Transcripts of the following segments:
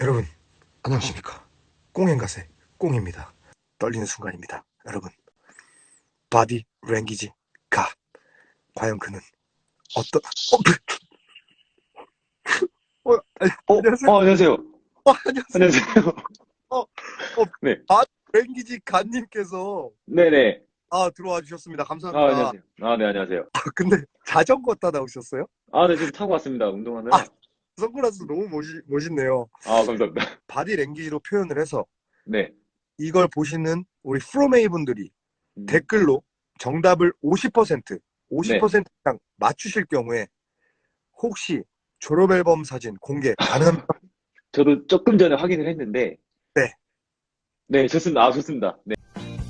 여러분 안녕하십니까 꽁행가세 꽁입니다 떨리는 순간입니다 여러분 바디 랭귀지 가 과연 그는 어떤 어, 어, 아니, 어, 안녕하세요. 어, 안녕하세요. 어, 안녕하세요 안녕하세요. 랭귀지 가님께서 네네. 아 들어와 주셨습니다 아, 감사합니다 안녕하세요. 아, 네, 안녕하세요. 아, 근데 자전거 타다 오셨어요? 아, 네, 지금 타고 왔습니다. 운동하는. 아. 선글라스 너무 멋있, 멋있네요 아, 감사합니다. 바디 랭귀지로 표현을 해서 네. 이걸 보시는 우리 프로메이 분들이 음, 댓글로 정답을 50% 50% 네. 이상 맞추실 경우에 혹시 졸업 앨범 사진 공개 가능합니까? 저도 조금 전에 확인을 했는데. 네. 네, 좋습니다. 아, 좋습니다. 네.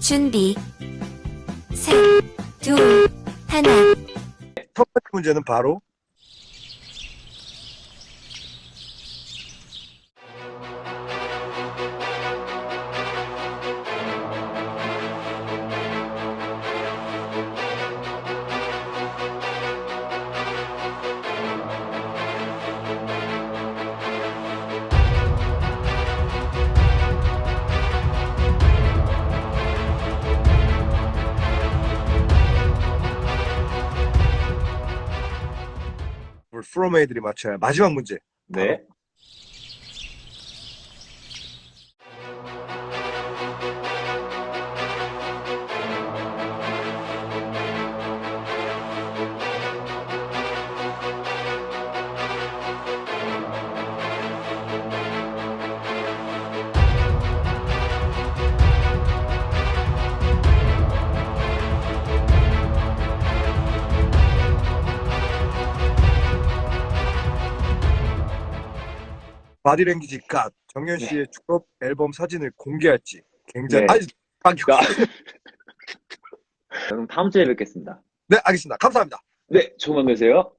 준비. 셋, 둘, 하나. 첫 번째 문제는 바로 우리 프로메이들이 맞춰야 할 마지막 문제 네. 바 디랭귀지 갓 정현 씨의 졸업 앨범 사진을 공개할지 굉장히 네. 아니 아, 아. 그럼 다음 주에 뵙겠습니다. 네 알겠습니다 감사합니다 네, 좋은 밤 되세요.